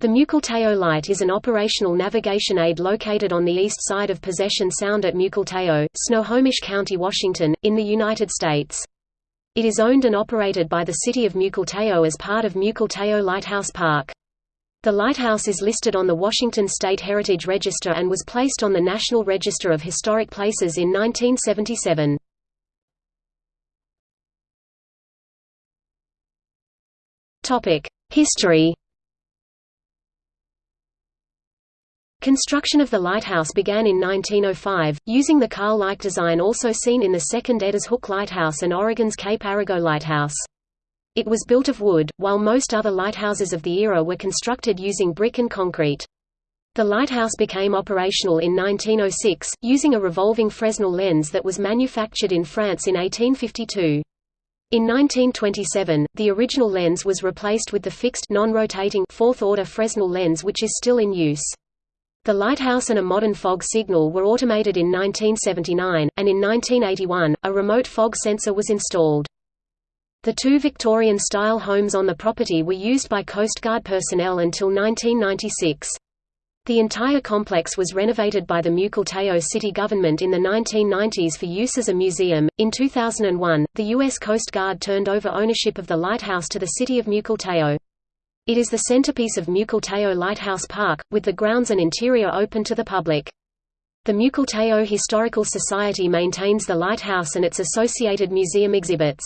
The Mukilteo Light is an operational navigation aid located on the east side of Possession Sound at Mukilteo, Snohomish County, Washington, in the United States. It is owned and operated by the City of Mukilteo as part of Mukilteo Lighthouse Park. The lighthouse is listed on the Washington State Heritage Register and was placed on the National Register of Historic Places in 1977. History Construction of the lighthouse began in 1905, using the Carl Leick design also seen in the second Ediz Hook Lighthouse and Oregon's Cape Arago Lighthouse. It was built of wood, while most other lighthouses of the era were constructed using brick and concrete. The lighthouse became operational in 1906, using a revolving Fresnel lens that was manufactured in France in 1852. In 1927, the original lens was replaced with the fixed non-rotating fourth-order Fresnel lens which is still in use. The lighthouse and a modern fog signal were automated in 1979, and in 1981, a remote fog sensor was installed. The two Victorian-style homes on the property were used by Coast Guard personnel until 1996. The entire complex was renovated by the Mukilteo city government in the 1990s for use as a museum. In 2001, the U.S. Coast Guard turned over ownership of the lighthouse to the city of Mukilteo. It is the centerpiece of Mukilteo Lighthouse Park, with the grounds and interior open to the public. The Mukilteo Historical Society maintains the lighthouse and its associated museum exhibits.